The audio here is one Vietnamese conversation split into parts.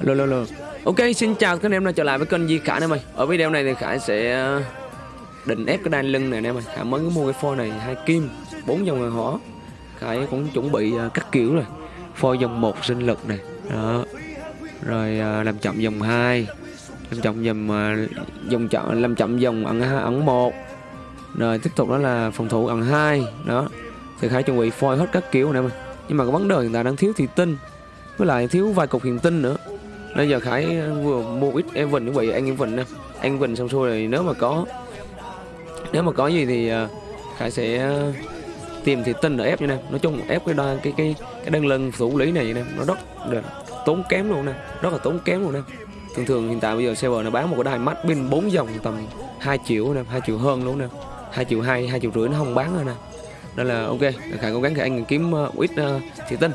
Lô lô lô. Ok, xin chào các anh em đã trở lại với kênh Di Khải anh em ơi. Ở video này thì Khải sẽ ờ, định ép cái đai lưng này anh em ơi. Khải mới mua cái phôi này, hai kim, bốn dòng người hỏa Khải cũng chuẩn bị ờ, các kiểu rồi. Phôi dòng một sinh lực này. Đó. Rồi ờ, làm chậm dòng 2 Làm chậm dòng dòng chậm, làm chậm dòng ẩn ẩn một. Rồi, tiếp tục đó là phòng thủ ẩn 2 Đó. Thì Khải chuẩn bị phôi hết các kiểu này mày. Nhưng mà cái vấn đề hiện tại đang thiếu thị tinh, với lại thiếu vài cục hiện tinh nữa. Bây giờ Khải ờ, vừa mua ít em Vịnh chuẩn bị anh em Vịnh nè. Anh Vịnh xong xuôi rồi nếu mà có Nếu mà có gì thì ờ, Khải sẽ ờ, tìm thì tin ở ép như nè Nói chung ép cái đo, cái cái cái đơn lân thủ lý này nè Nó rất là tốn kém luôn nè Rất là tốn kém luôn nè. Thường thường hiện tại bây giờ server nó bán một cái đai mắt pin 4 dòng tầm 2 triệu nè 2 triệu hơn luôn nè. 2 triệu 2, 2 triệu rưỡi nó không bán rồi nè. Nên là ok Khải cố gắng Khải anh kiếm uh, ít uh, thị tinh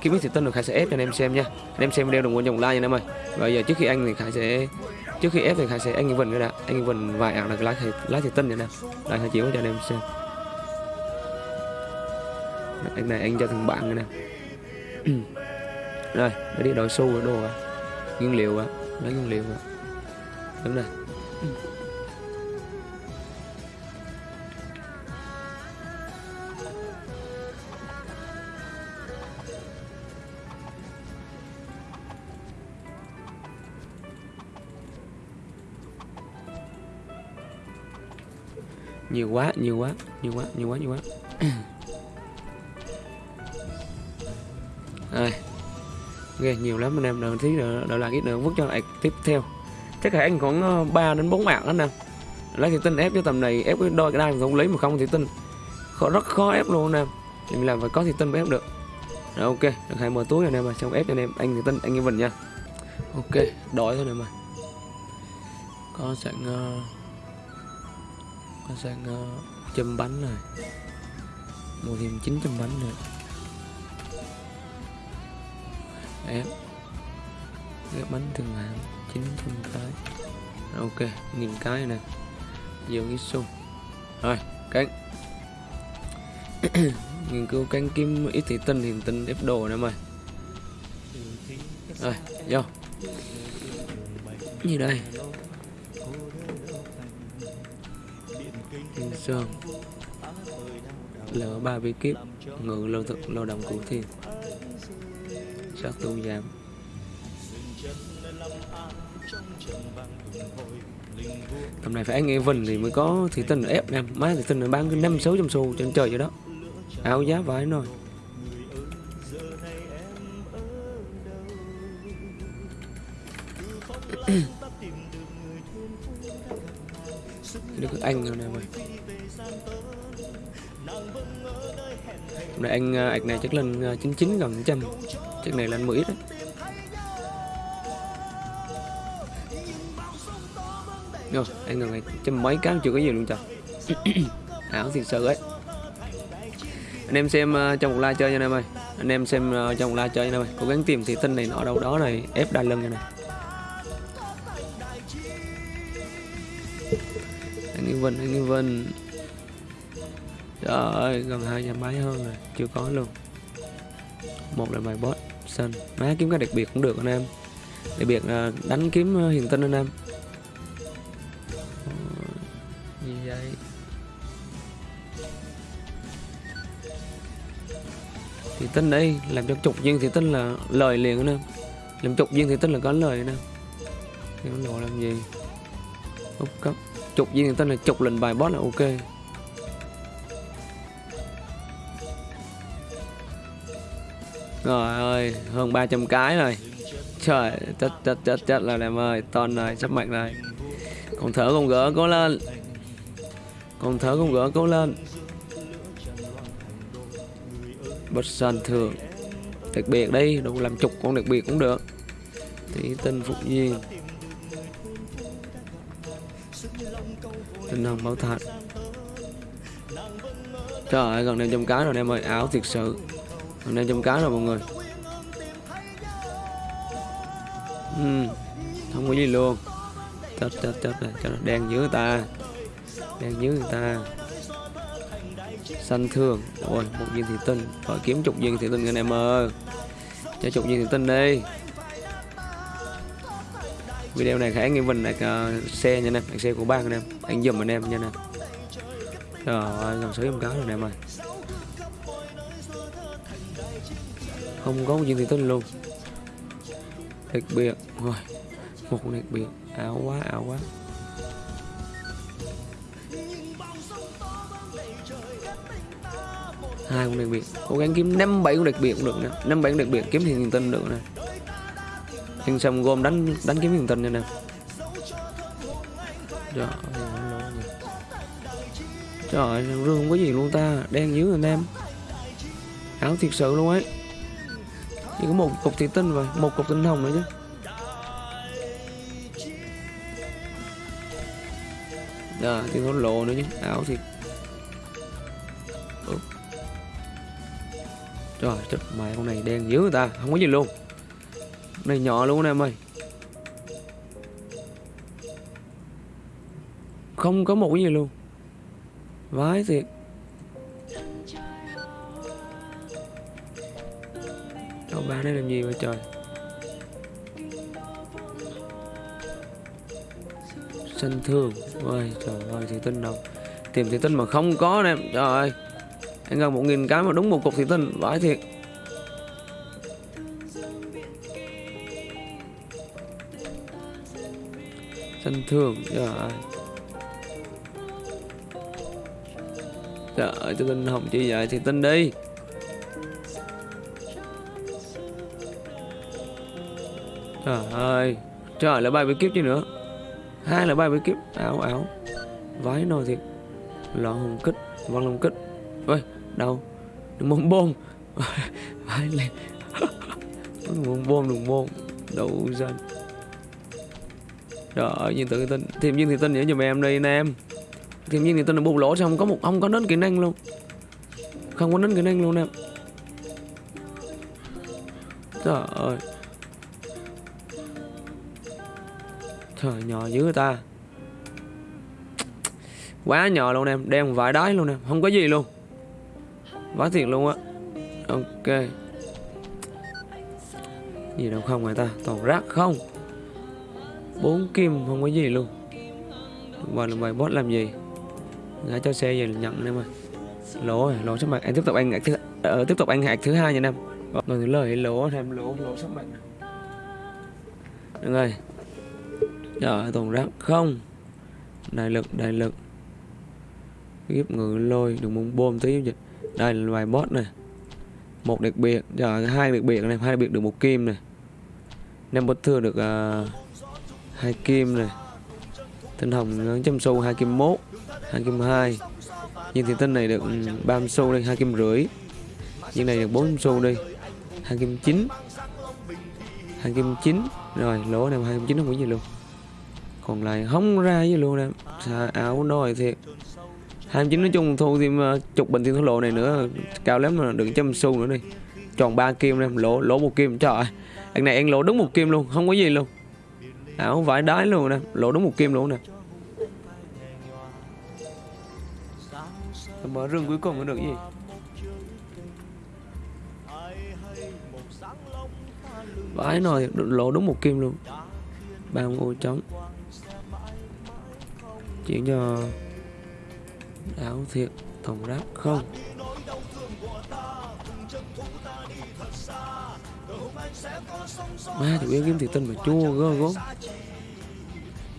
kiếm ít thì tinh được Khải sẽ ép cho anh em xem nha. Anh em xem video đừng quên dòng like nha anh em ơi. Và giờ trước khi anh thì Khải sẽ, trước khi ép thì Khải sẽ anh Vinh cái đã. Anh Vinh vài ạc là cái lá thì lá thì tinh này nè. Đây Khải chiếu cho anh em xem. Anh này anh cho thằng bạn này nè. Rồi để đi đổi xu rồi, đồ à. Nguyên liệu à. Lấy nguyên liệu à. Đúng rồi. Nhiều quá nhiều quá nhiều quá nhiều quá nhiều quá. Rồi. Ghê nhiều lắm anh em đợi tí nữa đợi lại ít nữa vứt cho lại tiếp theo. Chắc là anh khoảng 3 đến 4 mạng anh em lấy thì tinh ép cho tầm này ép cái đôi cái đai không lấy mà không thì tinh. Khó, rất khó ép luôn anh em. Thì mình làm phải có thì tinh mới ép được. Rồi ok. Được hai mở túi anh em mà xong ép cho anh em anh thì tinh anh em mình nha. Ok đói thôi anh em ơi. Có sẵn uh, nó sang uh, châm bánh này mua thêm 900 bánh nữa. Ép. Ép bánh thường hạng 900 cái ok nghìn cái nè. Nhiều cái xung rồi cánh nghiên cứu cánh kiếm ít thị tinh hiện tinh ép đồ nè mày. Rồi vô. Như đây? Sơn. Lỡ ba bí kiếp Ngự lâu thực, lao động cụ thiên. Sát tu giảm Tầm này phải anh Evan thì mới có thị tinh ép nè Má thị tinh bán cái năm sáu trăm xu trên trời vậy đó. Áo giá vải rồi được anh rồi nè mày. Hôm nay anh à, ạch này chắc lên à, 99 gần trăm. Chắc này lên 10 ít đấy. Rồi, anh gần này trăm mấy cái chưa có gì luôn trời. Ảo thiệt sự ấy. Anh em xem à, trong một like chơi nha anh em ơi. Anh em xem trong một like chơi nha anh em ơi. Cố gắng tìm thị tinh này nọ đâu đó này Ép đai lưng này này anh Yên vân anh Yên vân trời ơi, gần hai trăm máy hơn rồi, chưa có luôn. Một là bài boss xanh má kiếm cái đặc biệt cũng được anh em. Đặc biệt là đánh kiếm ờ, hiền tinh anh em. Ờ, gì vậy? Thì tinh đây làm cho chục viên thì tinh là lời liền anh em. Làm chục viên thì tinh là có lời anh em. Thì nó làm gì? Úp cấp. Chục viên tinh là chục lần bài boss là ok. Rồi ơi, hơn 300 cái rồi. Trời, chết chết chết chết là em ơi, ton rồi sắp mạnh rồi. Còn thở còn gỡ cố lên. Còn thở còn gỡ cố lên. Bất sân thường đặc biệt đi đủ làm chục con đặc biệt cũng được. Thủy tinh phục duyên. Tinh hồng bảo thạch. Trời ơi, gần năm trăm cái rồi em ơi áo thiệt sự mình đang trăm cá rồi mọi người. Uhm, không có gì luôn. Chết chết chết này, cho nó đen người ta. Đen dưới người ta. Xanh thường. Ôi một viên thị tinh. Phải kiếm chục viên thị tinh anh em ơi. Cho chục viên thị tinh đi. Video này khá nghe vinh đặt uh, xe nha anh đặt xe của bang anh em. Anh dùm anh em nha anh em. Trời ơi gần sới em cá rồi anh em ơi. Không có một gì thì tinh luôn. Đặc biệt, rồi, một đặc biệt, ảo quá ảo quá. Hai con đặc biệt, cố gắng kiếm năm bảy con đặc biệt cũng được nè. Năm bảy con đặc biệt, kiếm thì tinh được nè. Nhưng xong gom đánh đánh kiếm thiền tinh nha nè. Trời ơi trời ơi rương không có gì luôn ta. Đen dữ anh em. Áo thiệt sự luôn ấy chỉ có một cục thủy tinh và một cục tinh hồng nữa chứ. À thì có lộ nữa chứ áo thì ừ. Trời chết mày, con này đen dữ người ta, Không có gì luôn. Con này nhỏ luôn em ơi. Không có một cái gì luôn. Vái thiệt. Đâu ba đây làm gì vậy trời? Sân thương. Ôi, trời ơi thị tinh đâu. Tìm thị tinh mà không có nè. Trời ơi. Anh gần một nghìn cái mà đúng một cục thị tinh Vãi thiệt. Sân thương. Trời ơi. Trời ơi thị tinh hồng chi vậy Thị tinh đi. Trời ơi, Trời, lại bay với kiếp chứ nữa. Hai là bay với kiếp. Áo áo. Vái nồi thiệt lọ hồng kích văn long kích. Ôi đâu? Đừng bông bông. Vái lên. Đừng bông bông, đừng bông. Đậu dân trời ơi, nhìn tự tin thêm viên thì tin nhớ giùm em đi, anh em. Thêm viên thì tin là bùng lỗ sao không có một, không có đến kỹ năng luôn. Không có đến kỹ năng luôn, em. Trời ơi. Trời nhỏ dữ người ta. Quá nhỏ luôn em Đen vải đáy luôn em Không có gì luôn. Vãi thiệt luôn á. Ok. Gì đâu không người ta Toàn rác không. Bốn kim không có gì luôn. Và là bài boss làm gì? Ngã cho xe về nhận em ơi. Lỗ rồi Lỗ sắp mặt. Em tiếp tục anh thứ ờ, Tiếp tục anh hạt thứ hai nha em. Rồi thứ lời lỗ em lỗ lỗ sắp mặt Được rồi Trời toàn rác không. Đại lực đại lực. Kiếp ngự lôi Đừng muốn bom tí vậy Đây là loài boss này. Một đặc biệt Trời hai đặc biệt này hai đặc biệt được một kim này. Năm bất thừa được uh, hai kim này. Tinh hồng trăm xu hai kim mốt hai kim hai. Nhưng thì tinh này được ừ, ba xu đây hai kim rưỡi. Nhưng này được bốn xu đi hai kim chín. Hai kim chín. Rồi lỗ này hai kim chín không có gì luôn còn lại không ra gì luôn em xà áo nồi thiệt. Hai chín nói chung thu thêm chục bình thiên thổ lộ này nữa. Cao lắm mà đừng trăm xu nữa đi. Tròn ba kim em lỗ lỗ một kim. Trời anh này anh lỗ đúng một kim luôn, không có gì luôn. Áo vải đái luôn nè, lỗ đúng một kim luôn nè. Mở rừng cuối cùng có được gì? Vải nồi lỗ đúng một kim luôn. Ba ô trống chuyển cho áo thiệt tổng ráp không? Ba chủ yếu kiếm thiệt tinh mà chua gơ gốm.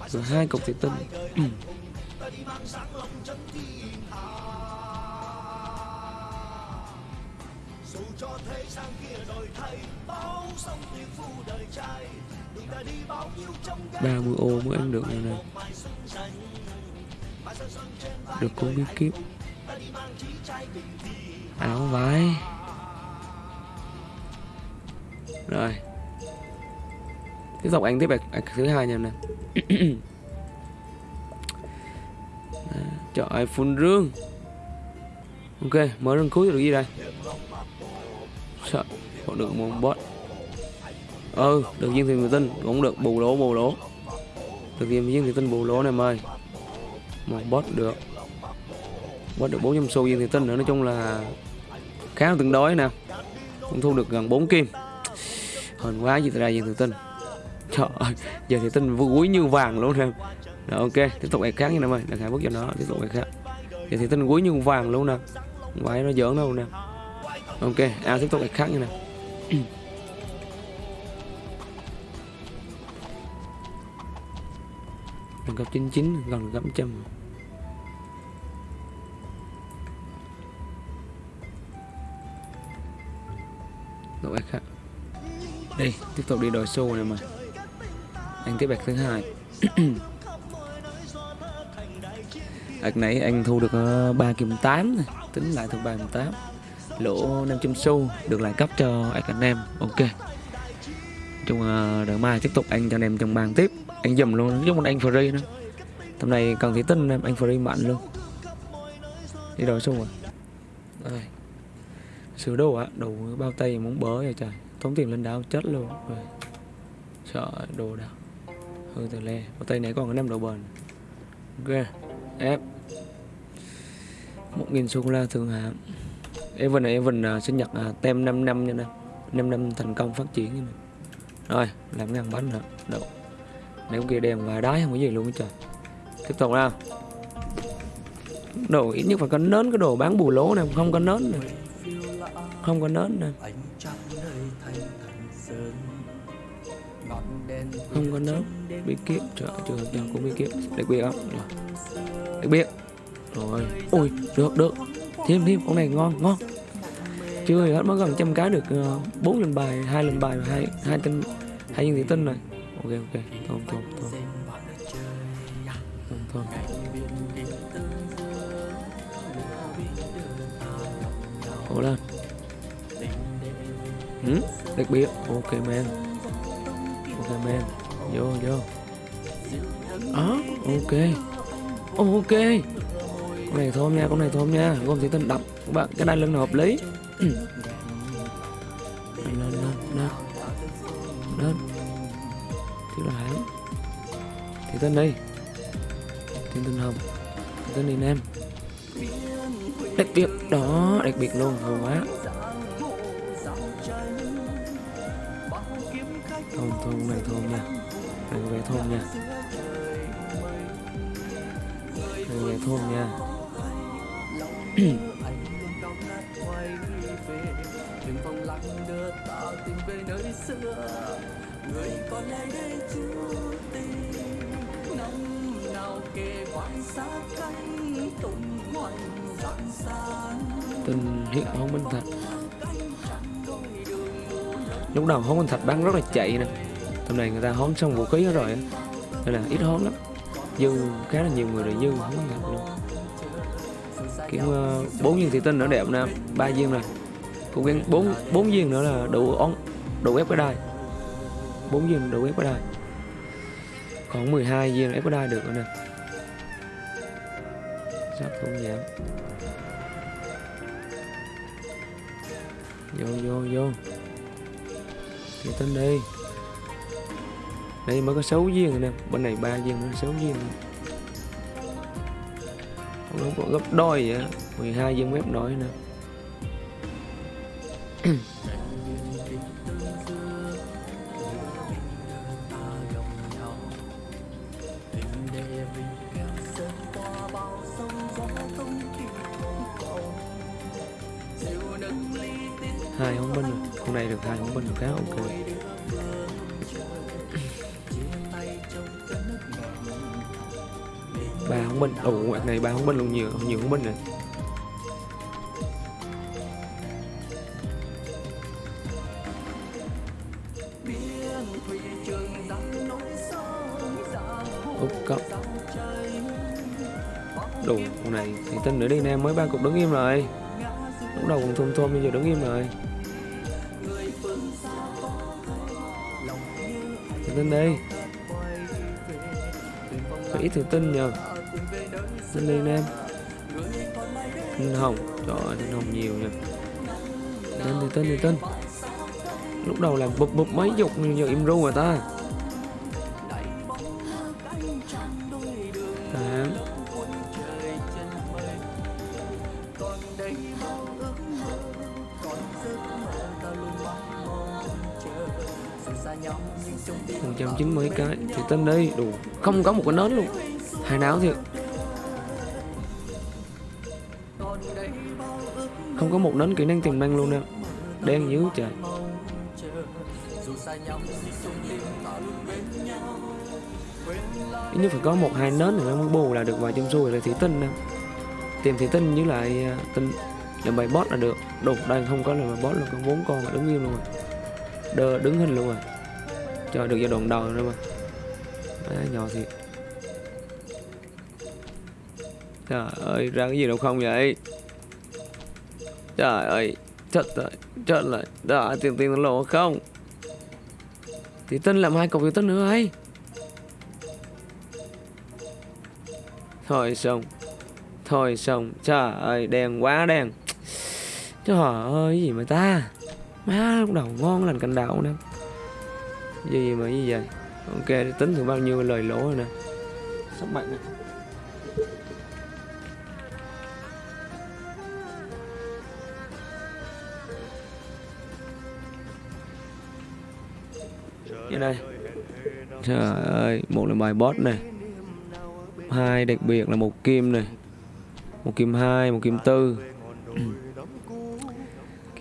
Rồi hai cục thiệt tinh ừ. ba mươi ô mới ăn được này này được cố bí kíp áo vái rồi. Tiếp tục anh tiếp bài bạc thứ hai nha nè. Trời ơi phun rương. Ok, mở rương cuối được gì đây? Sợ họ được một bot ừ được viên người tinh, cũng được bù lỗ bù lỗ. Được viên thì tinh bù lỗ này mời mà bot được. Bot được 400 xu viên thì tinh nữa. Nói chung là khá là tương đối nè. Cũng thu được gần 4 kim. Hên quá gì ra viên thiền tinh. Trời ơi giờ thì tin quý như vàng luôn nè. Rồi ok, tiếp tục ngày khác nha em ơi. Đang hai bước cho nó, tiếp tục ngày khác. Giờ thì tin quý như vàng luôn nè. Không phải nó giỡn đâu nè. Ok à tiếp tục ngày khác nha nè. Đừng cấp 99 gần cấp trăm. Đội khác. Đi, tiếp tục đi đòi xô này mà. Anh tiếp bạch thứ hai. Ạc nãy anh thu được ờ, ba 3 kim 8 này. Tính lại thuộc 3 kim 8 Lỗ 500 xu Được lại cấp cho ạch anh em. Ok chung ờ, đợi mai tiếp tục anh cho anh em trong bàn tiếp. Anh dùm luôn giống một anh free nữa tầm này cần thủy tinh em anh free mạnh luôn. Đi đổi xung à đây. Sửa đồ á đồ bao tay muốn bớ rồi trời. Tốn tiền lên đảo chết luôn. Rồi. Sợ đồ đâu hư từ le. Bao tay này còn có năm độ bền. Ok ép. Một nghìn sô cô la thường hạng Evan này Evan uh, sinh nhật uh, tem 5 năm nha nè. 5 năm thành công phát triển nha nè rồi làm ngăn bánh nữa đâu? Nếu kia đèn và đáy không có gì luôn hết trời. Tiếp tục nào. Đồ ít nhất phải có nến cái đồ bán bù lố này không có nến này. Không có nến nè không có nến. bí kiếp. Trời chưa chưa cũng bí kiếp. Đặc biệt không đặc biệt rồi. Ui được được. Thêm thêm. Con này ngon ngon. Chưa hết mới gần trăm cái được bốn uh, lần bài hai lần bài hai hai tinh hay những tiếng tân này. Ok ok. Thôi thôi thôi thôi thôi cố lên. Ừ? đặc biệt. Ok man ok man vô vô. Đó ok. Ok. Con này thơm nha con này thơm nha. Gồm tiếng tân đập, các bạn cái đai lưng hợp lý. tên đi thiên tinh hồng. Thì tên đi nam. Đặc biệt đó đặc biệt luôn ngon quá. Thôn thôn này thôn nha. Này về thôn nha. Này về thôn nha. Người còn lại đây chú tình tình hiện hôn minh thạch. Lúc đầu hón minh thạch bắn rất là chạy nè. Tầm này người ta hón xong vũ khí rồi nên là ít hón lắm. Dư khá là nhiều người rồi dư hón gặp luôn kiểu bốn uh, viên thủy tinh nữa đẹp nè. Ba viên này cố gắng bốn bốn viên nữa là đủ ón đủ ép cái đai. 4 viên đủ ép đai. Còn 12 viên ép đai được rồi nè sắp không giảm vô vô vô. Thì tính đi. Đây mới có 6 viên rồi nè. Bên này ba viên mới 6 viên nó còn gấp đôi vậy 12 viên ép nổi nè. Nhiều con binh này. Úp cấp đủ con này thì tin nữa đi nè, mới ba cục đứng im rồi. Lúc đầu còn thôm thôm bây giờ đứng im rồi. Thì tin đi. Phải ít thì tin nhờ. Tin đi em tin hồng. Trời ơi tin hồng nhiều nha tên thì tên thì tin lúc đầu là bụp bụp mấy dục giờ im ru rồi ta. Tám. 190 cái. Thì tên đi đủ. Không có một cái nến luôn. Hai não thiệt. Không có một nến kỹ năng tiềm năng luôn nè đen dữ trời. Nếu phải có một hai nến thì nó mới bù là được vài trăm xu là thủy tinh nè. Tìm thủy tinh với lại à, tinh làm bài boss là được. Đủ đây không có làm bài boss là con bốn con là đứng im luôn rồi. Đơ, đứng hình luôn rồi. Cho được giai đoạn đầu rồi mà. Đấy, nhỏ thiệt. Trời ơi ra cái gì đâu không vậy? Trời ơi chết rồi chết rồi đó tiền tiền lộ không? Thì tin làm hai cục thì tinh nữa ấy. Thôi xong thôi xong. Trời ơi, đen quá đen. Trời ơi gì mà ta? Má, lúc đầu ngon lành cành đậu nè. Gì mà như vậy? Ok tính thử bao nhiêu lời lỗ rồi nè. Sắp mạnh nè này. Trời ơi, một là bài boss này. Hai đặc biệt là một kim này. Một kim hai, một kim tư.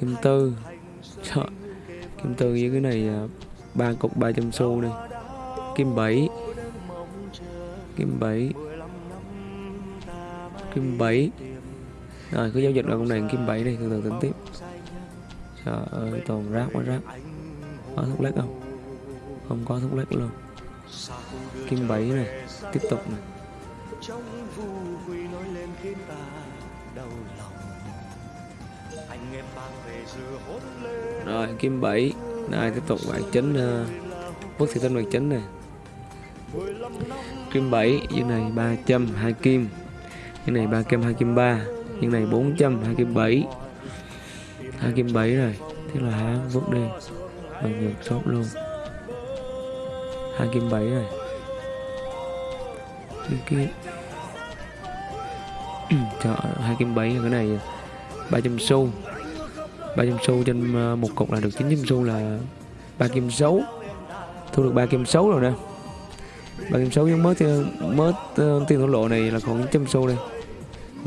Kim tư. Trời, kim tư với cái này ba cục 300 xu này. Kim 7 kim 7 kim 7 rồi, cứ giao dịch là con này kim 7 này, từ từ tính tiếp. Trời ơi, toàn rác quá rác có thuốc lắc không? Không có thuốc lắc luôn. Kim bảy này tiếp tục này. Rồi kim bảy này tiếp tục bạn chính ờ, uh, bức thị tinh bạn chính này. Kim bảy như này 300 hai kim. Như này 3 kim 2 kim 3 như này 400 2 kim 7 2 kim 7 rồi thế là há vứt đi. Bằng ngược sốt luôn hai kim 7 rồi. Kim chợ hai ơi, 2 kim 7 cái này 300 xu. 300 xu trên ờ, một cục là được 900 xu là ba kim xấu, thu được ba kim xấu rồi nè. Ba kim xấu giống mới mới ờ, tiền thổ lộ này là còn 900 xu đây.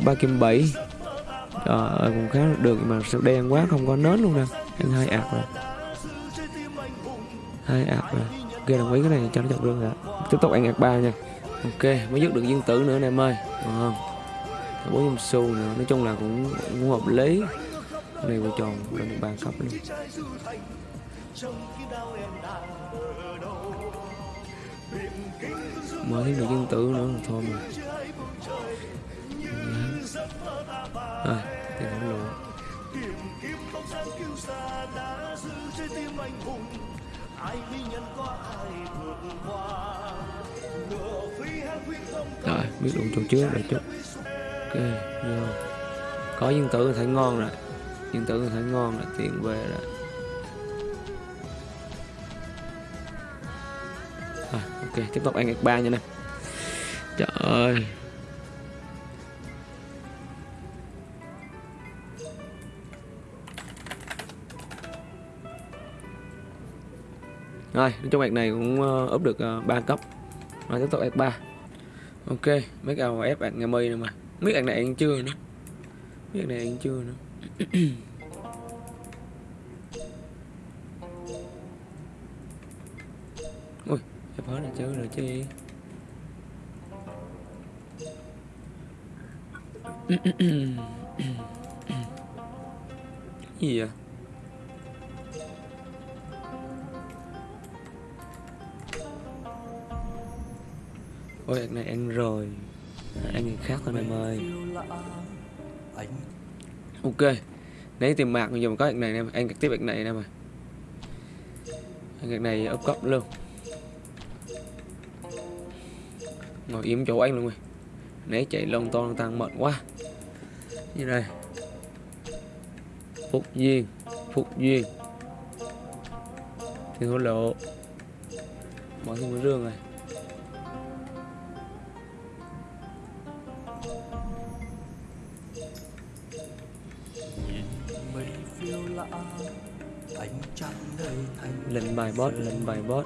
Ba kim bảy. Ờ à, cũng khá được mà sao đen quá không có nến luôn nè. Ăn hai ạt rồi. Hai ạt rồi ok đồng ý cái này cho nó chọc luôn rồi. Tiếp tục ăn ạc ba nha. Ok mới dứt được viên tử nữa nè em ơi. Ờ, à, bốn trăm xu nữa nói chung là cũng, cũng hợp lý. Cái này của tròn lên được ba cấp luôn. Mới thêm được viên tử nữa là thôi mà. Dạ. À, thì không lộ rồi biết đủ chỗ trước rồi chút. Ok vô. Có viên tử thấy ngon rồi. Viên tử thấy ngon rồi tiền về rồi. À, ok tiếp tục ăn ba nha nè. Trời ơi. Rồi trong bạn này cũng ờ, uh, úp được ờ, 3 cấp. Rồi tiếp tục f 3 ok mấy cầu ép bạn nghe mây nữa mà. Mấy bạn này ăn chưa nữa. Mấy bạn này ăn chưa nữa. Ui ép hết rồi chứ rồi chứ. Gì vậy? Ôi anh này ăn rồi. Anh người khác thôi em ơi. ok. Nếu tìm mạc bây giờ mà có anh này em anh tiếp anh này em ơi anh này ấp cấp luôn. Ngồi im chỗ anh luôn rồi. Né chạy lông to tăng mệt quá. Như đây phúc duyên phúc duyên. Thì hối lộ. Bỏ thêm một rương này bot lên bài bot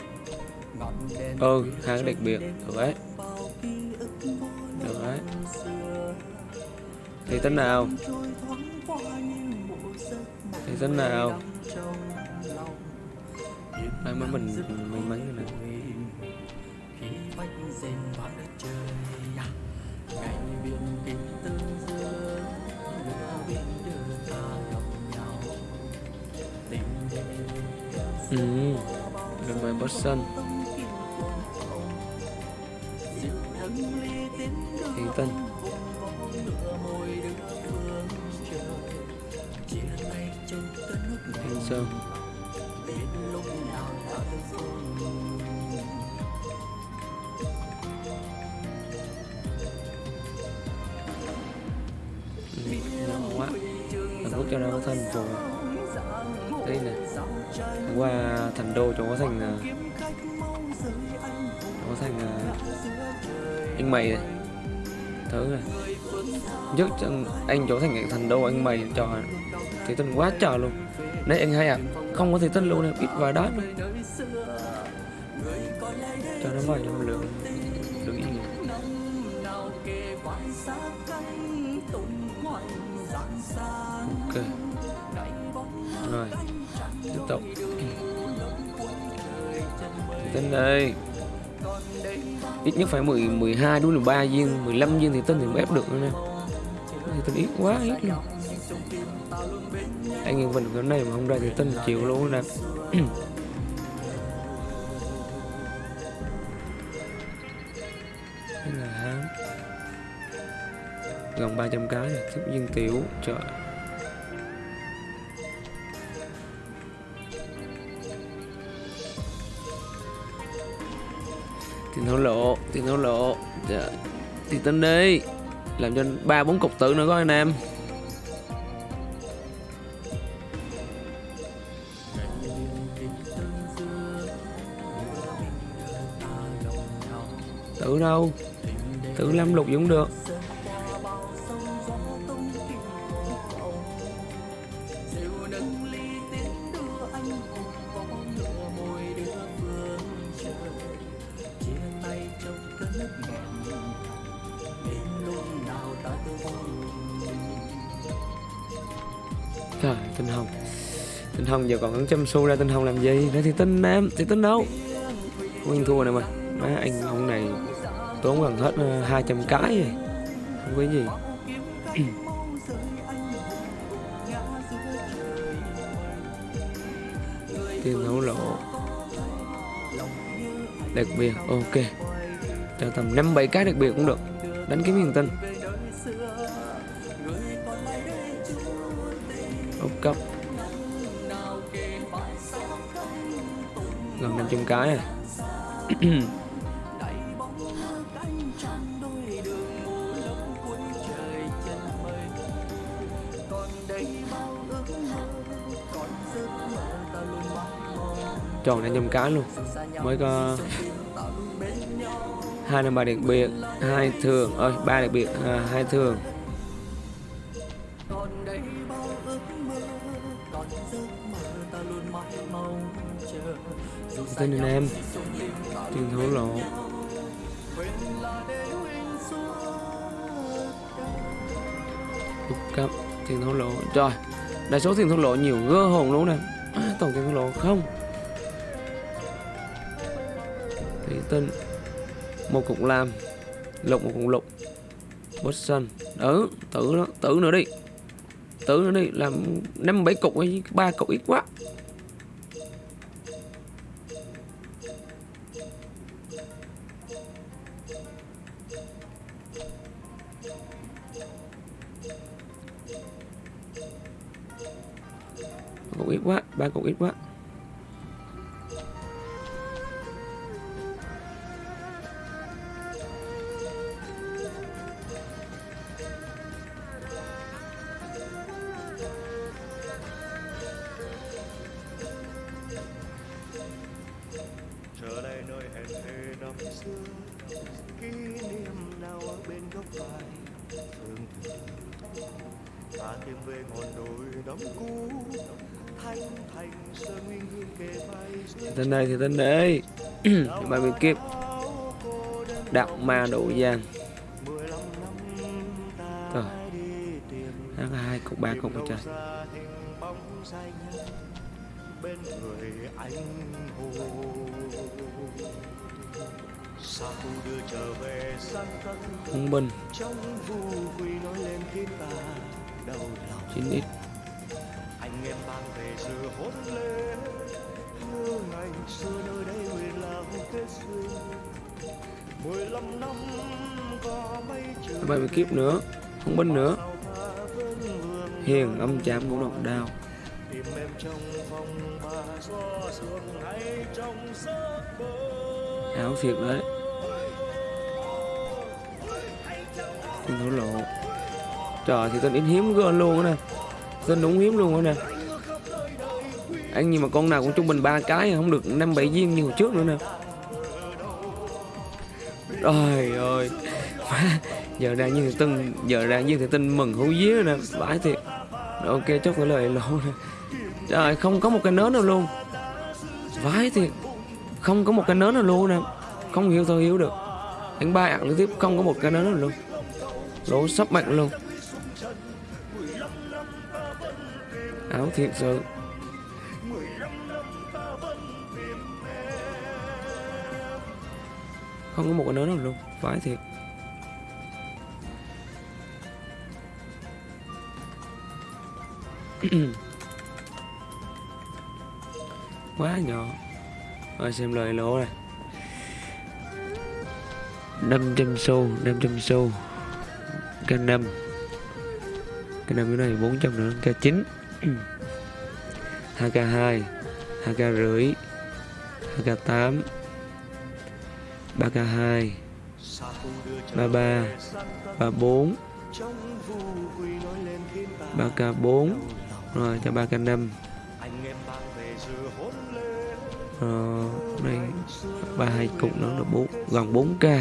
ừ khá đặc biệt. Được đấy. Được đấy. Thì tính nào? Thì tính nào? Đây mới mình may mắn rồi nè đường về Boston Thiện Sơn. Ừ, nhỏ quá. Thằng Quốc cho ra có thân rồi qua thành đô chỗ có thành ờ, chỗ có thành ờ, anh mày này. Thứ này. Trước chân anh chỗ thành thành đô anh mày trò thì tinh quá trời luôn. Đấy anh hay à không có thì tinh luôn này ít vài đát luôn. Cho nó vài trăm lượng tiếp tục. Tinh đây ít nhất phải 10 12 đúng là 3 viên 15 viên thì tinh thì mới ép được nữa nè. Thì tinh ít quá, ít luôn anh em mình cái này mà không ra thì tinh chịu luôn nè. Là gần 300 cái này tiếp viên tiểu, trời. Thổ lộ tiền thổ lộ. Dạ. thì tính đi, làm cho ba, bốn cục tự nữa có anh em. Tự đâu? Tự lâm lục cũng được. Hồng giờ còn ăn châm xu ra tinh hồng làm gì? Đó thì tinh em, thì tinh đâu? Nguyên thua này mà. Má anh ông này tốn gần hết ờ, 200 cái rồi. Không có gì. Tiền thấu lộ Đặc biệt, ok. Cho tầm 5-7 cái đặc biệt cũng được. Đánh kiếm hiền tinh. Ốc cấp. Gần 500 cái à. Tròn 500 cái luôn. Mới có hai năm ba đặc biệt hai thường ơi ba đặc biệt à, hai thường. Tên anh em. Tiền thổ lộ. Úp tiền thổ lộ. Rồi đại số tiền thổ lộ nhiều gơ hồn luôn nè. Tổng tiền thổ lộ không. Thì tên, một cục làm lục một cục lục. Watson ừ tử đó, tử nữa đi. Tử nữa đi, làm năm bảy cục ấy ba cục ít quá. Ít ít quá. Sa thu đưa trở về sang tân hung binh trong vu quy nói lên khiến ta đau lòng chín ít anh em mang về sự hôn lên như ngày xưa nơi đây nguyện là hôn kết duyên. Mười lăm năm có mấy chữ bài bị kiếp nữa hung binh nữa. hiền âm chạm ngũ độc đao tìm em trong phòng ba gió sương hay trong giấc mơ? Áo thiệt đấy. Thổ lộ. Trời thì tên ít hiếm gơn luôn á nè. Tên đúng hiếm luôn á nè ăn nhưng mà con nào cũng trung bình ba cái, Không được năm bảy viên như hồi trước nữa nè. Trời ơi. Giờ ra như thì tin Giờ ra như thì tin mừng hú vía nè, Vãi thiệt. Ok, chốt cái lời lộ nè. Trời, không có một cái nến nào luôn. Vãi thiệt. Không có một cái nến nào luôn nè. Không hiểu thôi, hiểu được. Anh ba ăn tiếp, không có một cái nến nào luôn. Lỗ sắp mạnh luôn. Áo thiệt sự. Không có một cái nến nào luôn, Vãi thiệt. Quá nhỏ. Rồi xem lời lỗ này. 500 xu 500 xu. K5 K5 cái này 400 nữa K9 2K2 2K rưỡi 2K8 3K2 sa thu đưa trở 33 34 3K4 Rồi cho 3K5 Rồi đây ba hai cục nó là 4 gần 4k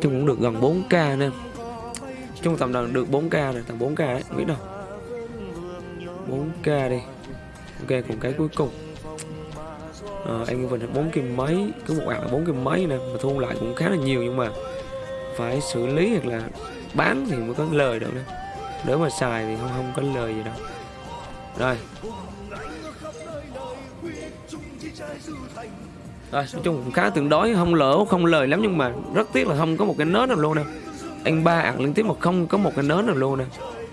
chung cũng được gần 4k nè chung tầm đầu được 4k rồi, tầm 4k đấy biết đâu. 4k đi. Ok, cùng cái cuối cùng ờ, anh Vinh hết 4 kim mấy cứ một ạc là 4 kim mấy nè mà thu lại cũng khá là nhiều nhưng mà phải xử lý hoặc là bán thì mới có lời được nè. Nếu mà xài thì không không có lời gì đâu. Rồi. Rồi, nói chung cũng khá tương đối không lỡ không lời lắm nhưng mà rất tiếc là không có một cái nến nào luôn nè. Anh ba ạc liên tiếp mà không có một cái nến nào luôn nè.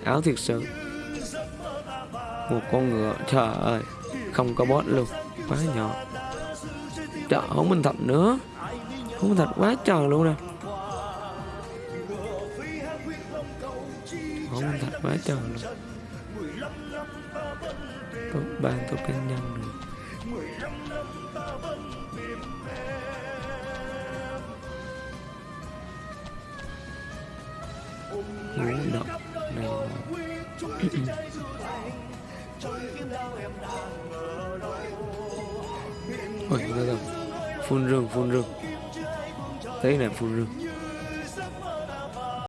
Áo thiệt sự. Một con ngựa trời ơi không có boss luôn quá nhỏ trời, không minh thạch nữa. Không minh thạch quá trời luôn nè. Không minh thạch quá trời luôn. Top ban top cá nhân rồi. Ngủ động này. là... phun rừng phun rừng. Thấy này phun rừng.